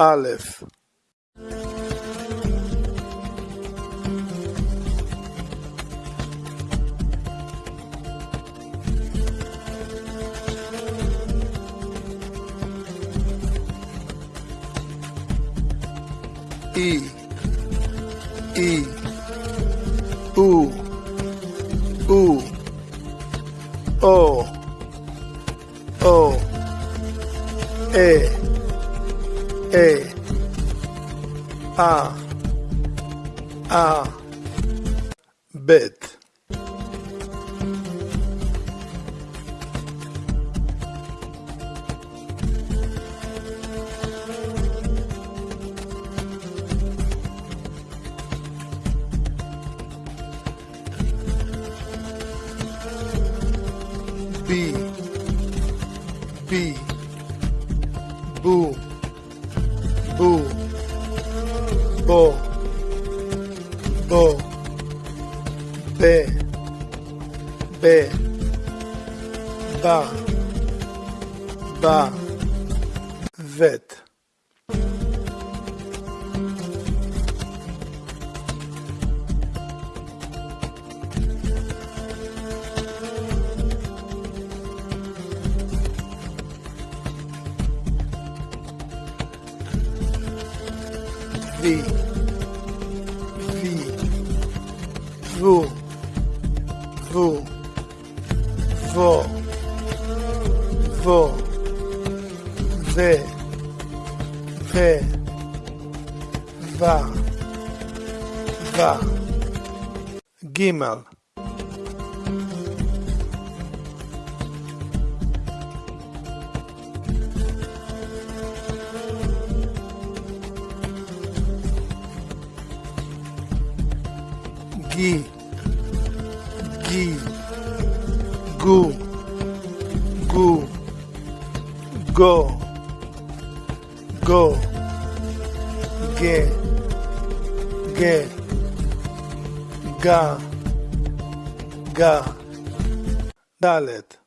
Aleph. E E U. U. O. O. E. A A A bed B B Boom. Ooh. Bo. Bo. Be. Be. Ba. Ba. וי, וי, וו, וו, וו, וו, ו, ו, ו, ו, גימל, qui, qui, go, go, go, go, get, get, ga, ga, dalet.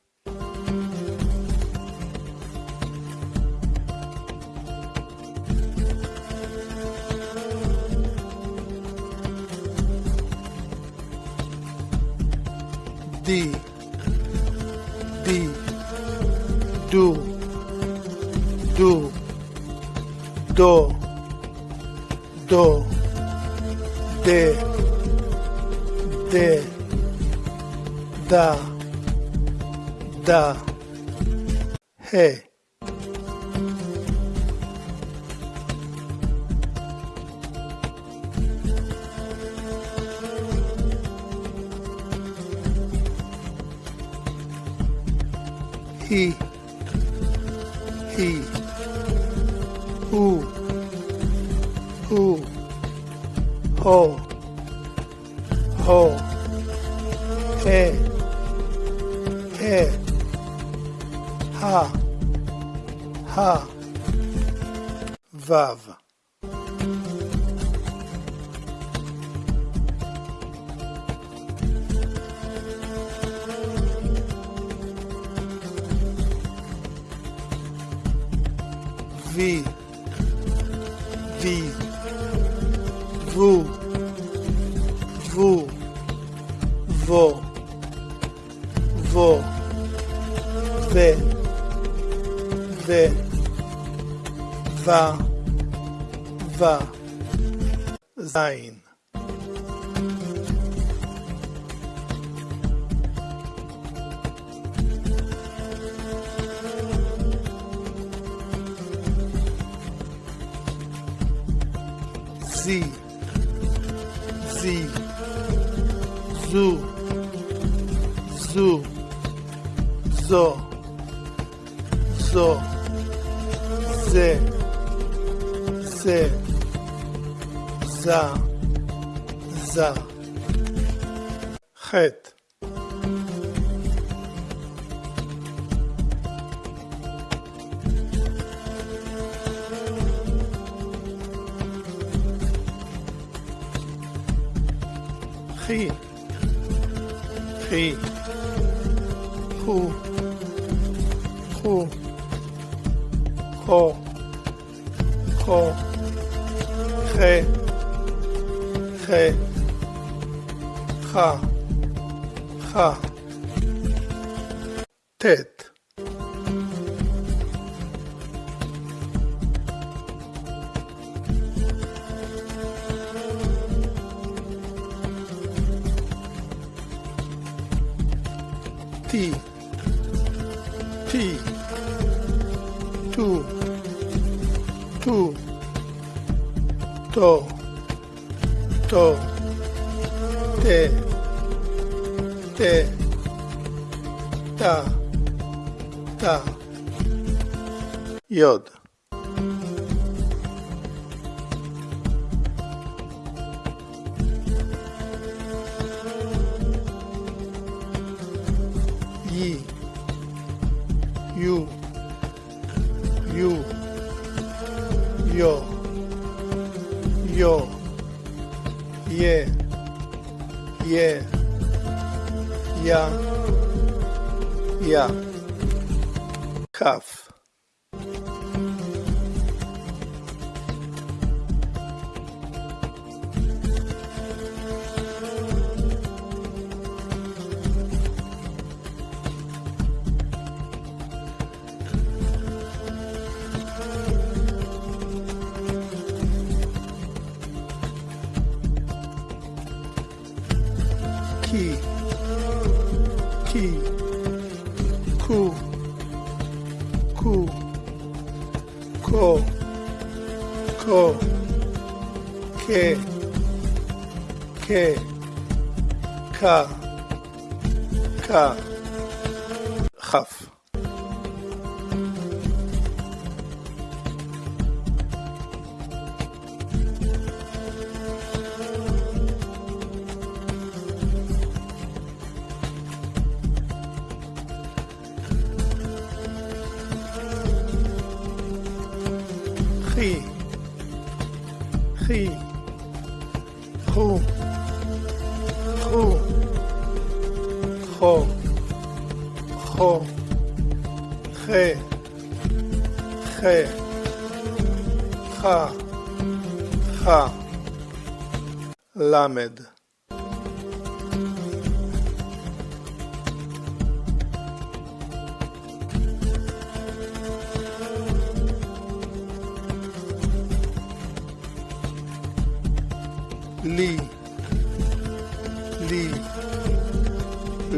esto de, de, da, da, hey. He, he, who who, ho, ho, he, he, ha, ha, vav. vi, vi, Vu. Vu. Vô. Vô. Vê. Vê. Vá. Vá. Sein. sie. זי, זו, זו, זו, זו, זה, זה, זה, זה. חטא Free. Free. Cu. Cu. Co. Co. Ré. Ré. ha ha Ted. T. T. two. Two. To. To. Te. Te. Ta. Ta. Yod yo, yo, yeah, yeah, yeah, yeah, kaf. k. Ka ka kaf חו, חו, ח, ח, ח, ח, למד.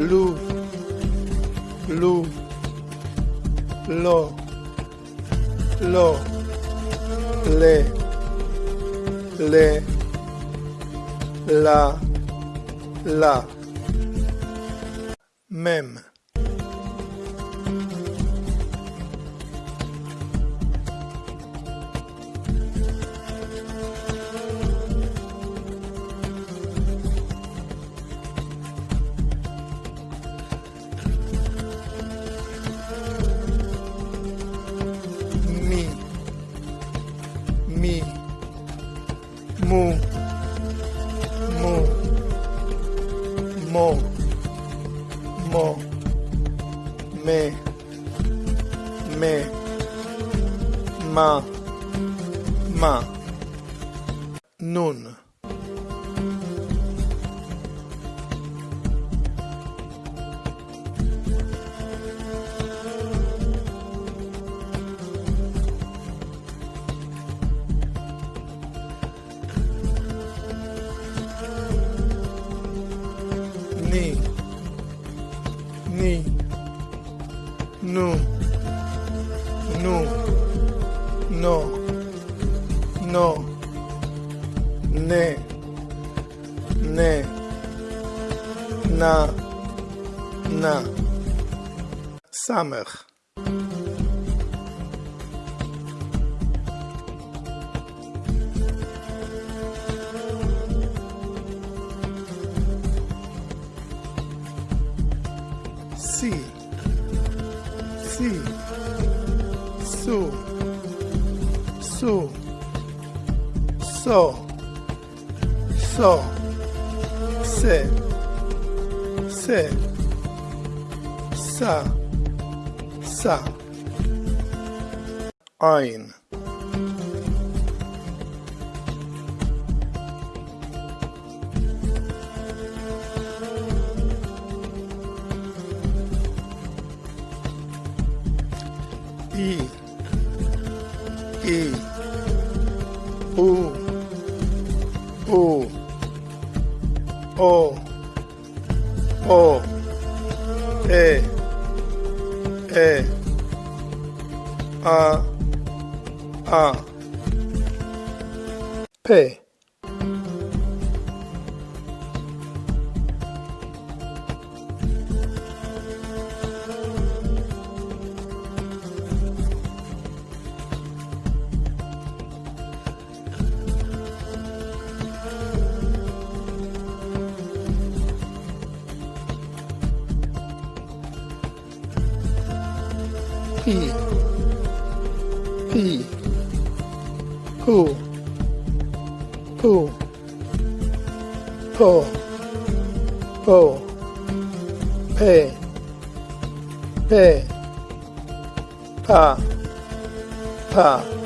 l'eau, l'eau, l'or, l'or, les, les, la, la, même. ma non. No. no, ne, ne, na, na, Samekh. Si, si, su, su. So, so, sé, sé, sa, sa, ein. E. P P Who? Who? Po Po Pe. Pe. Pa. Pa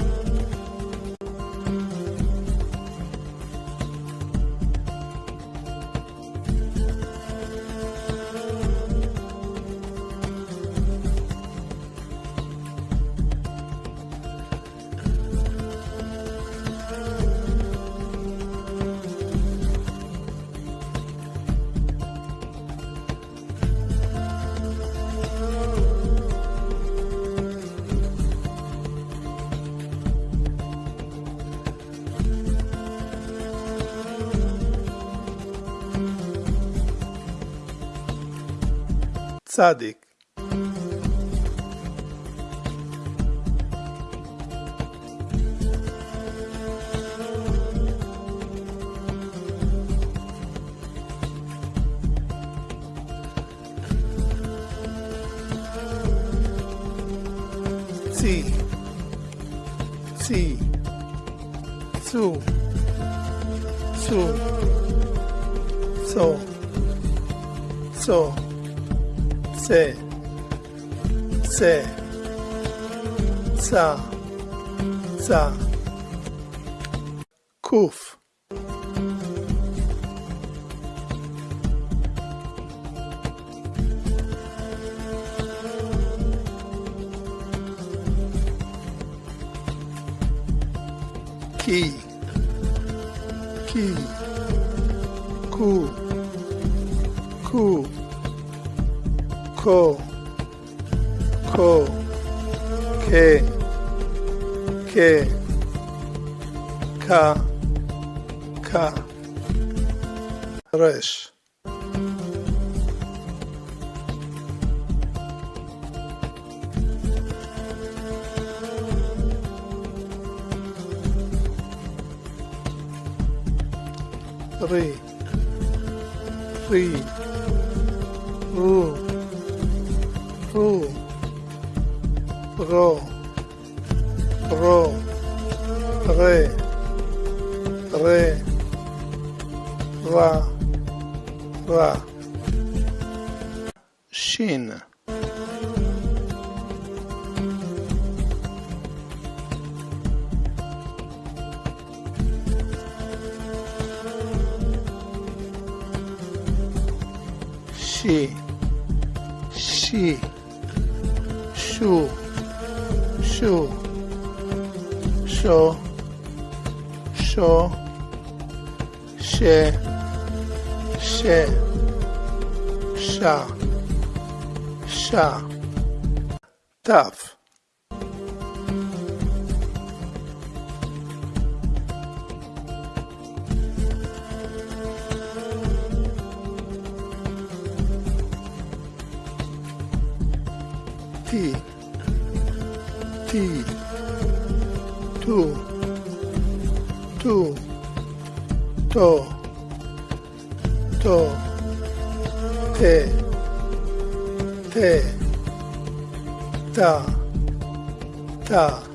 צדיק צי צי צו se, sa, sa, kuf. Ki, ki, ku, ku, ko. খো খে খে খা খা রেশ re re ru. Ru ro, ro, re, re, ra, ra. Shin. she she shoo Sho. Sho. Sho. Share. Share. Sha. Sha. T two. Two. To to te. Te. Ta. Ta